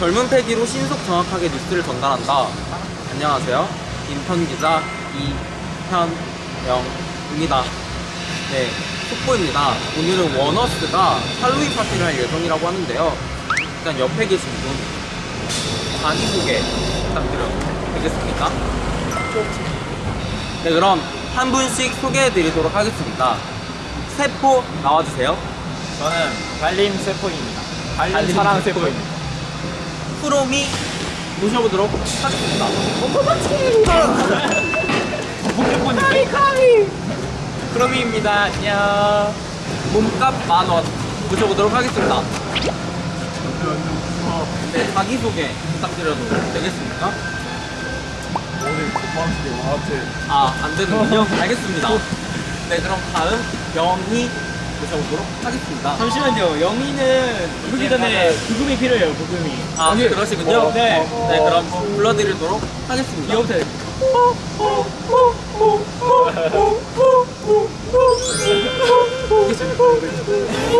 젊은 패기로 신속 정확하게 뉴스를 전달한다. 안녕하세요. 인턴 기자 이현영입니다. 네, 속보입니다. 오늘은 원어스가 할로윈 파티를 할 예정이라고 하는데요. 일단 옆에 계신 분 자기 소개 부탁드려도 되겠습니까? 네, 그럼 한 분씩 소개해드리도록 하겠습니다. 세포 나와주세요. 저는 달림 세포입니다. 달림, 달림 사랑 세포. 세포입니다. 프로미 모셔보도록 하겠습니다. 포켓몬인데? 카미 크로미입니다. 안녕. 몸값 만원 모셔보도록 하겠습니다. 네, 자기소개 부탁드려도 되겠습니까? 오늘 고맙게 와한테 아, 안 되는군요. 알겠습니다. 네, 그럼 다음 영희 모셔보도록 하겠습니다. 잠시만요. 영희는 부르기 전에 부금이 필요해요. 부금이. 아, 그러시군요. 네. 네, 그럼 불러드리도록 하겠습니다. 이거부터.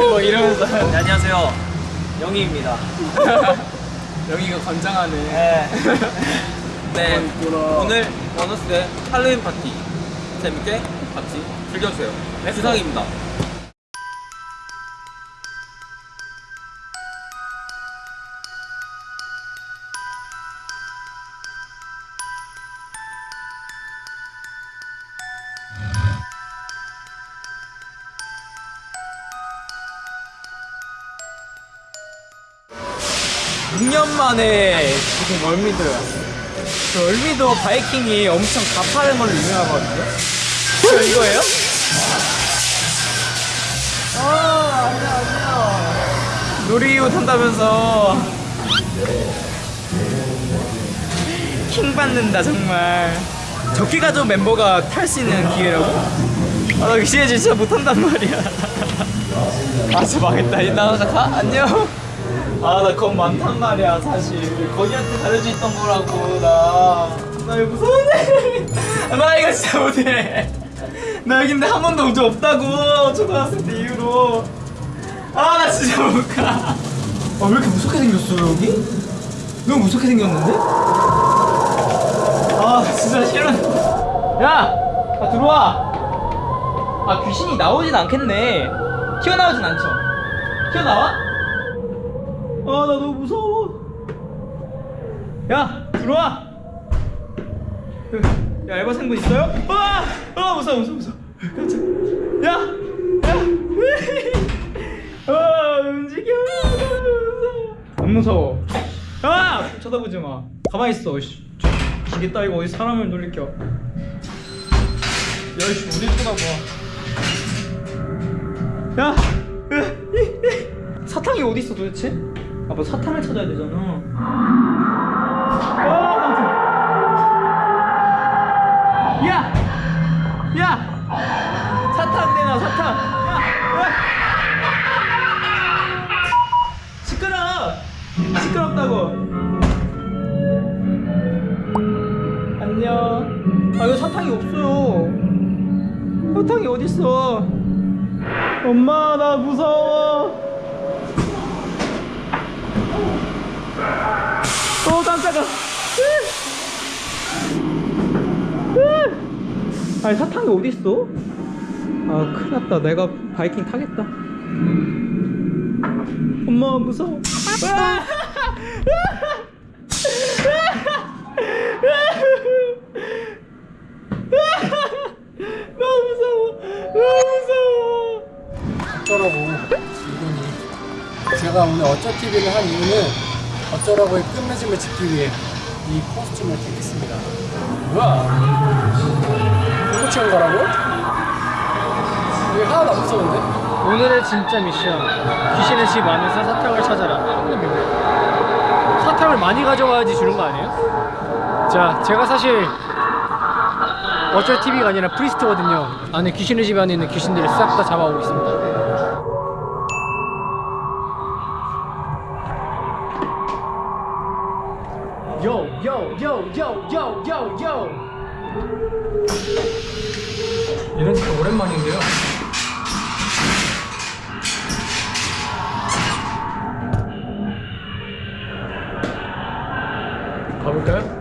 뭐 이러면서 네, 안녕하세요. 영희입니다. 영희가 권장하는. 네, 오늘 원어스의 할로윈 파티 재밌게 같이 즐겨주세요. 주상입니다. 육년 만에 지금 월미도에 왔어요. 저 월미도 바이킹이 엄청 가파른 걸로 유명하거든요. 저 이거예요? 아, 안녕, 안녕. 놀이기구 탄다면서. 킹 받는다, 정말. 적기가 좀 멤버가 탈 수 있는 기회라고? 아, 나 이제 진짜 못한단 말이야. 아, 저 망했다. 나 가? 안녕. 아, 나 겁 많단 말이야, 사실. 거기한테 가려져 있던 거라고, 나. 나 이거 무서운데. 나 이거 진짜 못해. 나 여기 근데 한 번도 온적 없다고. 초등학생 때 이후로. 아, 나 진짜 못 가. 아, 왜 이렇게 무섭게 생겼어, 여기? 너무 무섭게 생겼는데? 아, 진짜 싫어. 야! 아, 들어와! 아, 귀신이 나오진 않겠네. 튀어나오진 않죠? 튀어나와? 아, 나 너무 무서워. 야, 들어와. 야, 알바생분 있어요? 아, 아, 무서워, 무서워, 무서워. 깜짝. 야, 야, 아, 움직여. 무서워. 안 무서워. 아, 쳐다보지 마. 가만히 있어. 씨. 기계 따위가 어디 사람을 놀리켜. 야, 씨, 어디 쳐다봐. 야, 사탕이 어디 있어 도대체? 아, 뭐 사탕을 찾아야 되잖아. 아, 깜짝. 야, 야, 사탕 내놔 사탕. 야, 야. 시끄러. 시끄럽다고. 안녕. 아, 이거 사탕이 없어요. 사탕이 어디 있어? 엄마 나 무서워. 어 깜짝아. 아니 사탕이 어디 있어? 아 큰일났다. 내가 바이킹 타겠다. 엄마 무서워. 아! 너무 무서워. 너무 무서워. 어쩌라고 이분이 제가 오늘 어쩌TV를 한 이유는 어쩌라고의 끝맺음을 짓기 위해 이 코스튬을 택했습니다 뭐야 채운 거라고? 이게 하나도 안 무서운데? 오늘의 진짜 미션 귀신의 집 안에서 사탕을 찾아라 사탕을 많이 가져가야지 주는 거 아니에요? 자 제가 사실 어쩔 TV가 아니라 프리스트거든요 안에 귀신의 집 안에 있는 귀신들을 싹 다 잡아오고 있습니다 요, 요, 요, 요, 요, 요, 요. 이런 식도 오랜만인데요 가볼까요?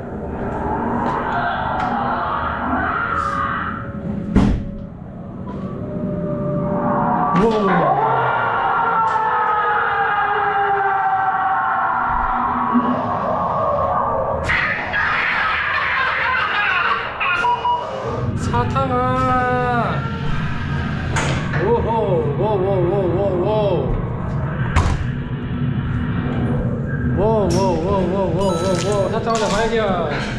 사탕아. 오호 워워워워워 워워워워워워워 사탕 하나 발견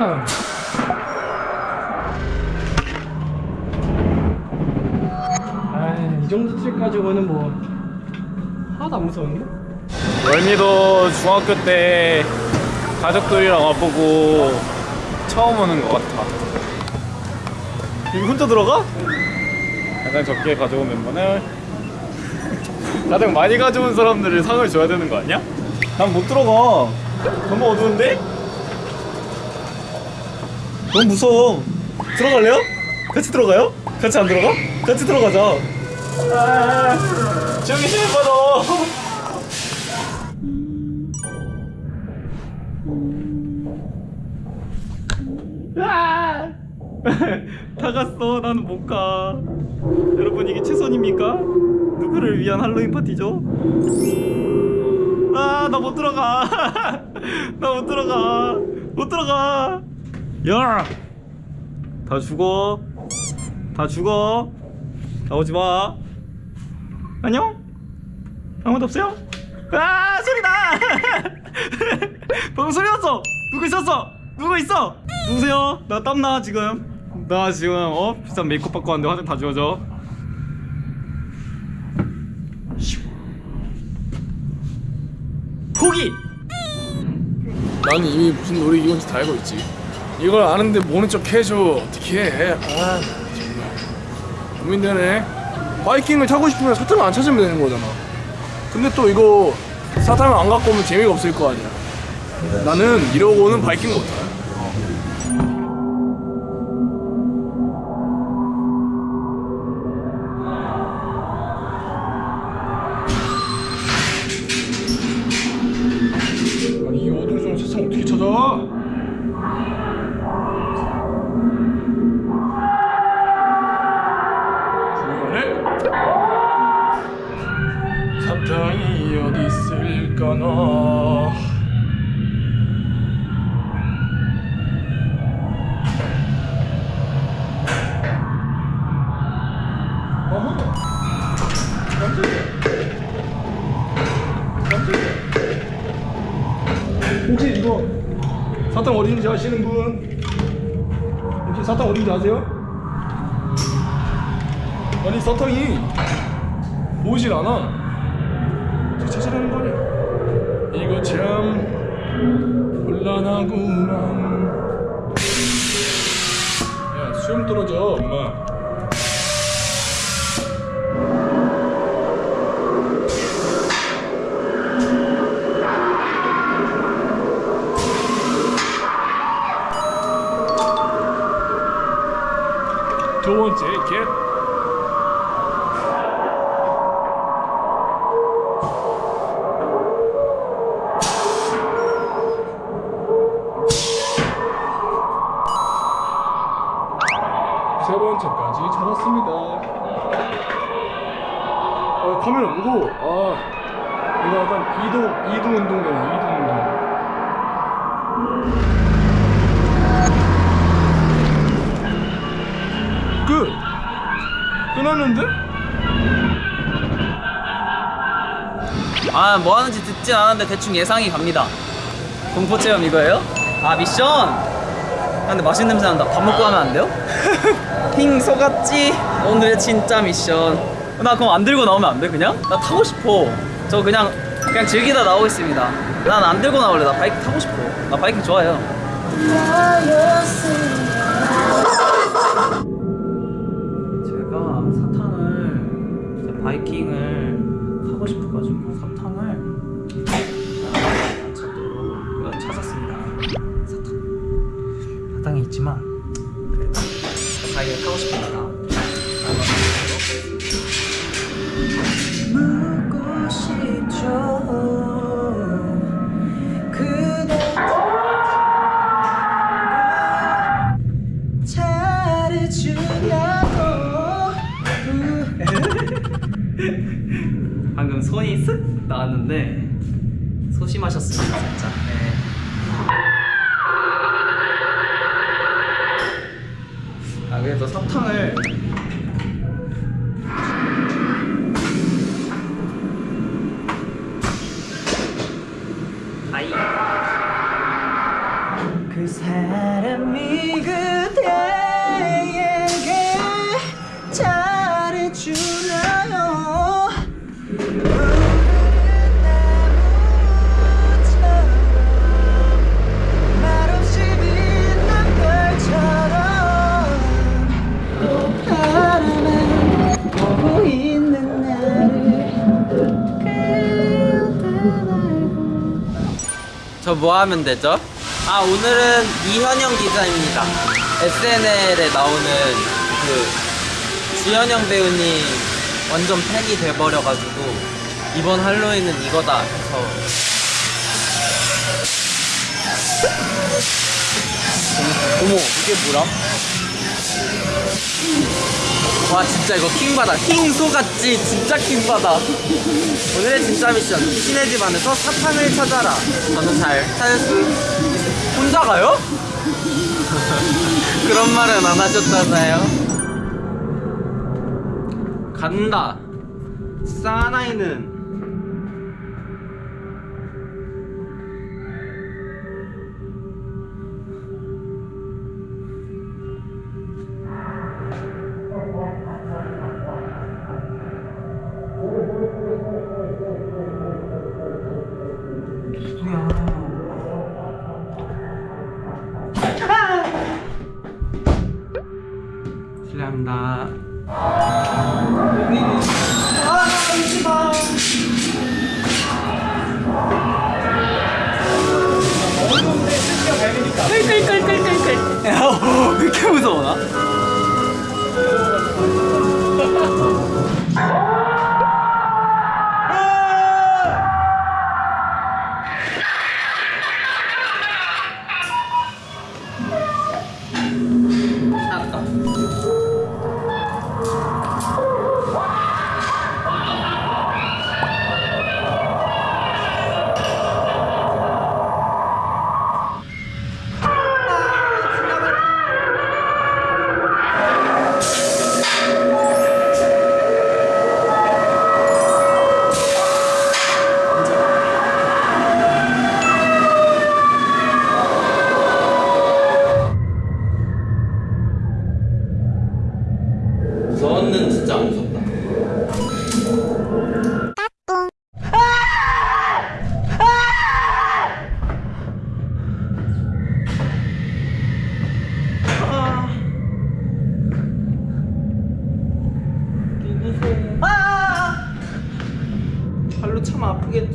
사탕 아이 정도 트릭 가지고는 뭐 하나도 안 무서운데? 월미도 중학교 때 가족들이랑 와보고 처음 오는 것 같아. 여기 혼자 들어가? 가장 적게 가져온 멤버는 가장 많이 가져온 사람들을 상을 줘야 되는 거 아니야? 난 못 들어가. 너무 어두운데? 너무 무서워. 들어갈래요? 같이 들어가요? 같이 안 들어가? 같이 들어가자. 아, 저기 실버너. 아! 다 갔어. 나는 못 가. 여러분 이게 최선입니까? 누구를 위한 할로윈 파티죠? 아, 나 못 들어가. 나 못 들어가. 못 들어가. 야! 다 죽어. 다 죽어. 나오지 마. 안녕? 아무도 없어요? 아, 소리다! 방금 소리 났어! 누구 있었어? 누구 있어? 누구세요? 나 땀나 지금 나 지금 어? 비싼 메이크업 받고 왔는데 화장 다 지워져 포기! 나는 이미 무슨 노래 이건지 다 알고 있지. 이걸 아는데 모른 척 해줘. 어떻게 해? 아, 정말. 고민되네. 바이킹을 타고 싶으면 사탕을 안 찾으면 되는 거잖아. 근데 또 이거 사탕을 안 갖고 오면 재미가 없을 거 아니야. 나는 이러고는 바이킹 못 타. 혹시 이거 사탕 어딘지 아시는 분? 혹시 사탕 어딘지 아세요? 아니 사탕이 보이질 않아 찾아내는 거냐 이거 참 곤란하구만 야 수염 떨어져 엄마 두 번째 겟 세 번째까지 찾았습니다. 어, 카메라 무거워. 끝났는데? 아 뭐 하는지 듣진 않았는데 대충 예상이 갑니다 공포 체험 이거예요? 아 미션? 아, 근데 맛있는 냄새 난다 밥 먹고 가면 안 돼요? 힝 속았지 오늘의 진짜 미션 나 그럼 안 들고 나오면 안 돼 그냥? 나 타고 싶어 저 그냥 그냥 즐기다 나오겠습니다 난 안 들고 나올래 나 바이크 타고 싶어 나 바이크 좋아해요 바이킹을 타고 싶어가지고 사탕을 찾도록 찾았습니다. 사탕 사탕이 있지만 그래도 바이킹을 타고 싶으니까 저 뭐 하면 되죠? 아 오늘은 이현영 기자입니다. SNL에 나오는 그 주현영 배우님 완전 팬이 돼버려가지고 이번 할로윈은 이거다 해서 어머 이게 뭐야? 와 진짜 이거 킹받아. 킹소같지. 진짜 킹받아. 오늘의 진짜 미션. 신의 집 안에서 사탕을 찾아라. 저는 잘. 찾을. 혼자 가요? 그런 말은 안 하셨잖아요. 간다. 사나이는 이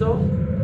아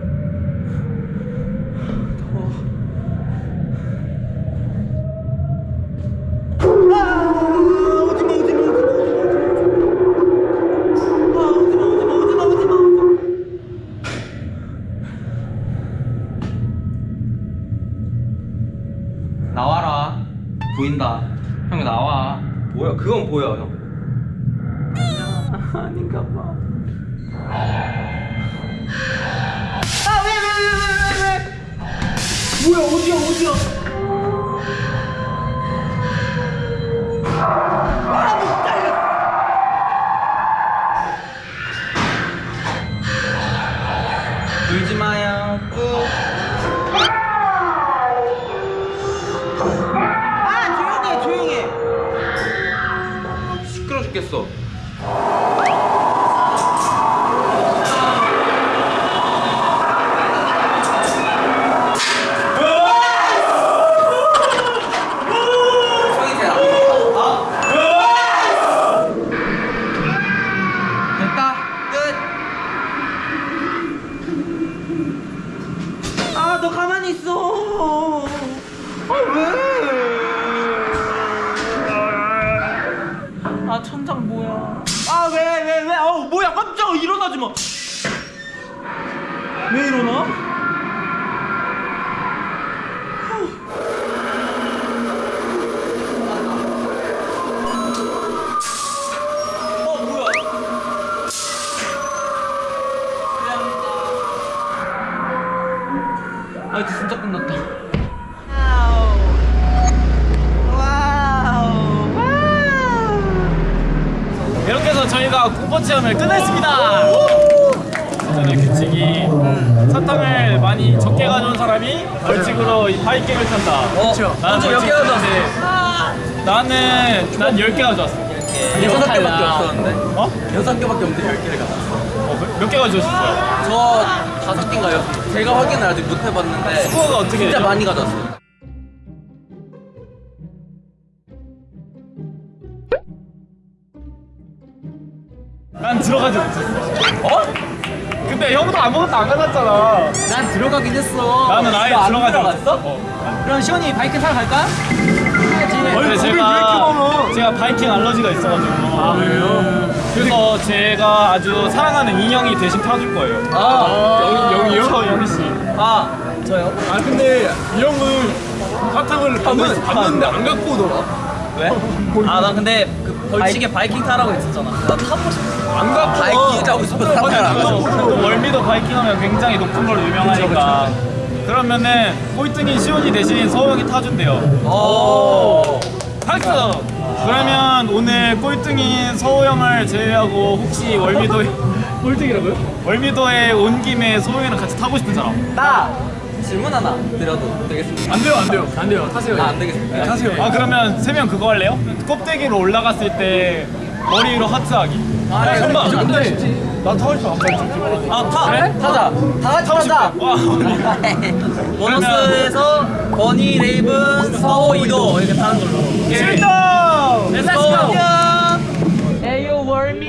아, 너 가만히 있어. 아, 왜? 아, 천장 뭐야. 아, 왜, 왜, 왜? 어, 뭐야. 깜짝 일어나지 마. 왜 일어나? 저희가 공포 체험을 끝냈습니다. 전에 규칙이 사탕을 많이 적게 가져온 사람이 벌칙으로 이 바이킹을 탄다. 그렇죠. 나는 먼저 몇 벌칙 개가 탔는데 나는 난 10개 가져왔어. 여섯 개밖에 없었는데. 어? 여섯 개밖에 없는데 열 개를 가졌어. 어, 몇개 가져오셨어요? 저 다섯 개인가요? 제가 확인을 아직 못 해봤는데 스코어가 어떻게 진짜 되죠? 많이 가졌어요. 들어가지 못했어. 어? 근데 형도 아무것도 안 가졌잖아. 난 들어가긴 했어. 나는 아예 들어가지? 못했어. 어. 그럼 시원이 바이크 타러 갈까? 원래 제가 제가 바이킹 알러지가 있어가지고. 아 그래요? 그래서 제가 아주 사랑하는 인형이 대신 타줄 거예요. 아, 영이 형이요? 저 영희 씨. 아 저요? 아 근데 이 형은 사탕을 받는, 받는데 안 갖고 오더라 왜? 아 나 근데 그 벌칙에 바이킹 타라고 했었잖아. 나 타고 싶어. 안 갖고 바이킹 타고 싶어서 또 타라. 월미도 바이킹 하면 굉장히 높은 걸로 유명하니까. 그러면은 꼴등인 시온이 대신 서영이 타준대요. 오. 박수! 그러면 오늘 꼴등인 서호 형을 제외하고 혹시 월미도에 꼴등이라고요? 월미도에 온 김에 서호 형이랑 같이 타고 싶은 사람 나 질문 하나 드려도 되겠습니까? 안 돼요 안 돼요 안 돼요. 타세요. 아, 안 되겠습니다. 타세요 아 그러면 세 명 그거 할래요? 껍데기로 올라갔을 때 머리 위로 하트하기 아, 네, 정말 그 정도 나 타고 싶어 아, 타! 그래? 타자! 다 같이 타자! 와 보너스에서 버니, 레이븐, 서호, 이도 이렇게 타는 걸로. 출동! Let's go! 에이요 월미.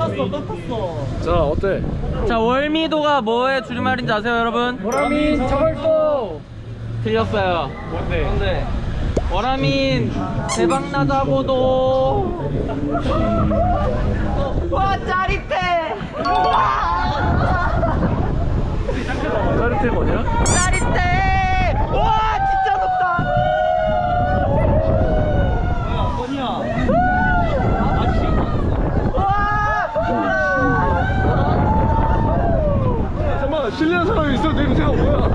또 탔어 또 탔어 자 어때? 자 월미도가 뭐의 줄임말인지 아세요 여러분? 보라민 저걸도 틀렸어요. 뭔데? 근데 원아민 대박 나자고도. 와 짜릿해. 짜릿해 뭐냐? 짜릿해. 와 진짜 높다. 잠깐만 실례한 사람이 있어 냄새가 뭐야?